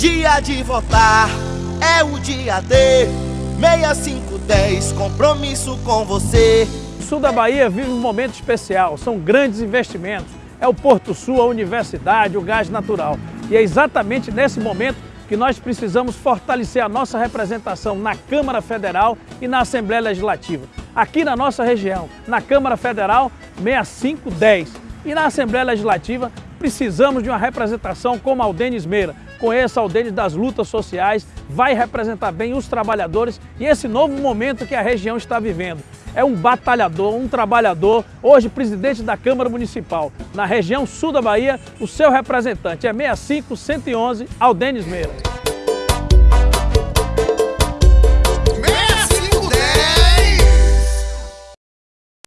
Dia de votar é o dia D 6510, compromisso com você O sul da Bahia vive um momento especial, são grandes investimentos. É o Porto Sul, a universidade, o gás natural. E é exatamente nesse momento que nós precisamos fortalecer a nossa representação na Câmara Federal e na Assembleia Legislativa. Aqui na nossa região, na Câmara Federal, 6510. E na Assembleia Legislativa, precisamos de uma representação como a Aldenes Meira. Conheça Aldenes das lutas sociais, vai representar bem os trabalhadores e esse novo momento que a região está vivendo. É um batalhador, um trabalhador, hoje presidente da Câmara Municipal. Na região sul da Bahia, o seu representante é 65 111 Aldenes Meira.